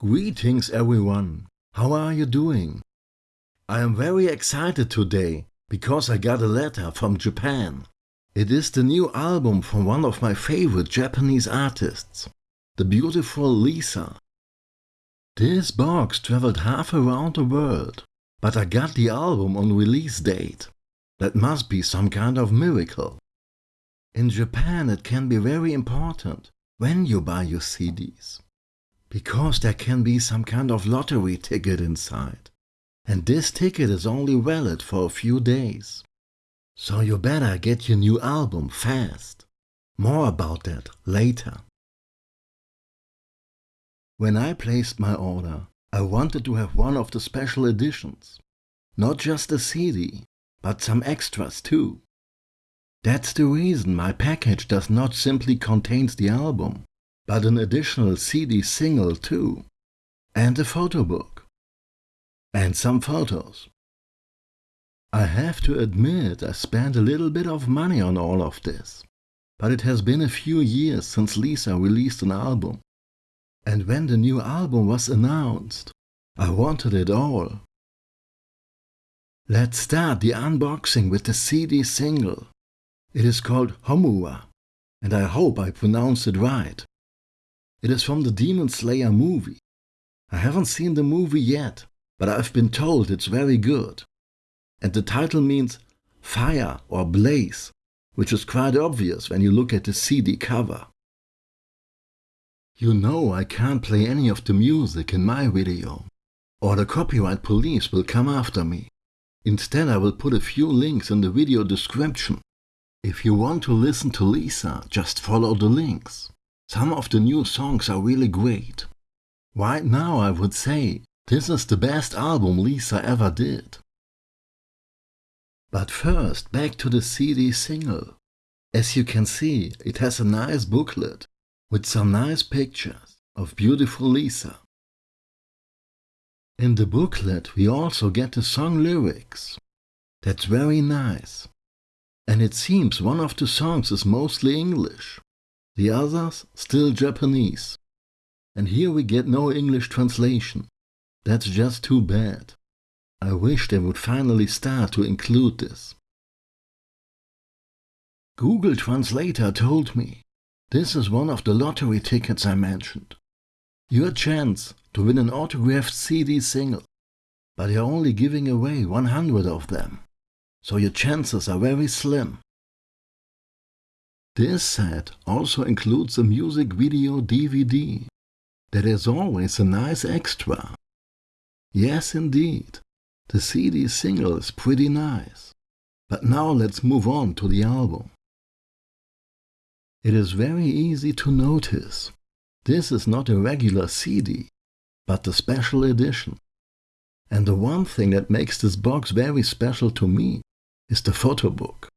Greetings everyone, how are you doing? I am very excited today because I got a letter from Japan. It is the new album from one of my favorite Japanese artists, the beautiful Lisa. This box traveled half around the world, but I got the album on release date. That must be some kind of miracle. In Japan it can be very important when you buy your CDs. Because there can be some kind of lottery ticket inside. And this ticket is only valid for a few days. So you better get your new album fast. More about that later. When I placed my order, I wanted to have one of the special editions. Not just a CD, but some extras too. That's the reason my package does not simply contains the album, but an additional CD single too, and a photo book, and some photos. I have to admit I spent a little bit of money on all of this, but it has been a few years since Lisa released an album. And when the new album was announced, I wanted it all. Let's start the unboxing with the CD single. It is called Homura, and I hope I pronounced it right. It is from the Demon Slayer movie. I haven't seen the movie yet, but I've been told it's very good. And the title means fire or blaze, which is quite obvious when you look at the CD cover. You know I can't play any of the music in my video, or the copyright police will come after me. Instead I will put a few links in the video description. If you want to listen to Lisa, just follow the links. Some of the new songs are really great. Right now I would say this is the best album Lisa ever did. But first back to the CD single. As you can see it has a nice booklet with some nice pictures of beautiful Lisa. In the booklet we also get the song lyrics. That's very nice. And it seems one of the songs is mostly English the others still Japanese. And here we get no English translation. That's just too bad. I wish they would finally start to include this. Google Translator told me this is one of the lottery tickets I mentioned. Your chance to win an autographed CD single, but you're only giving away 100 of them, so your chances are very slim. This set also includes a music video DVD. That is always a nice extra. Yes indeed, the CD single is pretty nice. But now let's move on to the album. It is very easy to notice. This is not a regular CD, but the special edition. And the one thing that makes this box very special to me is the photo book.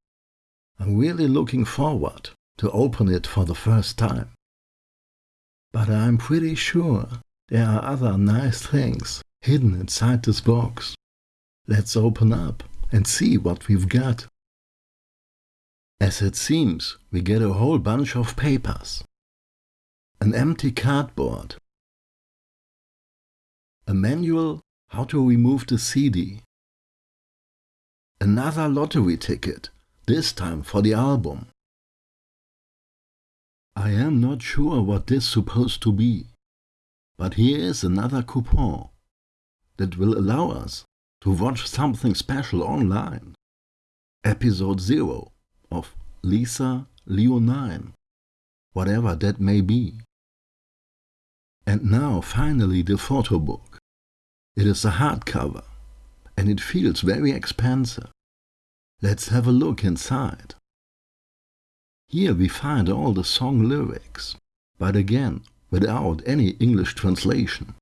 I'm really looking forward to open it for the first time. But I'm pretty sure there are other nice things hidden inside this box. Let's open up and see what we've got. As it seems, we get a whole bunch of papers. An empty cardboard. A manual how to remove the CD. Another lottery ticket this time for the album. I am not sure what this is supposed to be, but here is another coupon that will allow us to watch something special online. Episode 0 of Lisa Leonine, whatever that may be. And now finally the photo book. It is a hardcover and it feels very expensive. Let's have a look inside. Here we find all the song lyrics, but again without any English translation.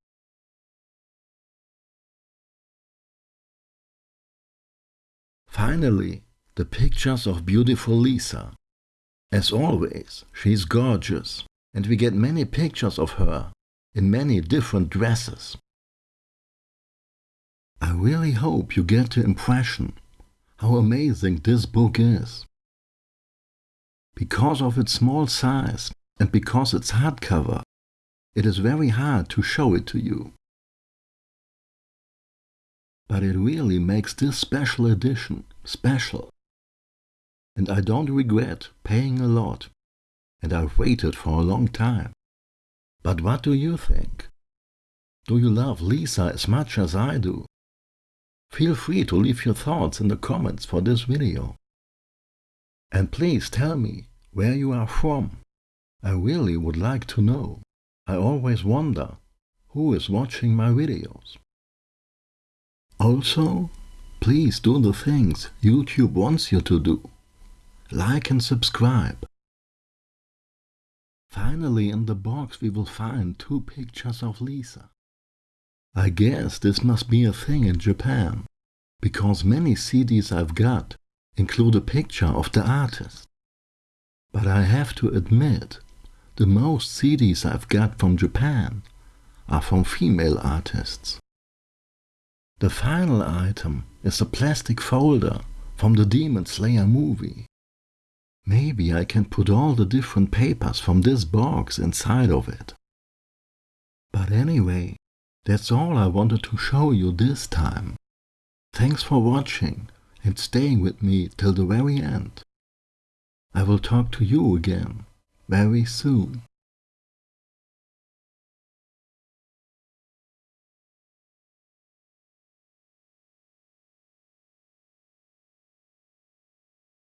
Finally, the pictures of beautiful Lisa. As always, she's gorgeous, and we get many pictures of her in many different dresses. I really hope you get the impression how amazing this book is. Because of its small size and because it's hardcover, it is very hard to show it to you. But it really makes this special edition special. And I don't regret paying a lot, and I've waited for a long time. But what do you think? Do you love Lisa as much as I do? Feel free to leave your thoughts in the comments for this video. And please tell me where you are from. I really would like to know. I always wonder who is watching my videos. Also, please do the things YouTube wants you to do. Like and subscribe. Finally in the box we will find two pictures of Lisa. I guess this must be a thing in Japan, because many CDs I've got include a picture of the artist. But I have to admit, the most CDs I've got from Japan are from female artists. The final item is a plastic folder from the Demon Slayer movie. Maybe I can put all the different papers from this box inside of it. But anyway, that's all I wanted to show you this time. Thanks for watching and staying with me till the very end. I will talk to you again very soon.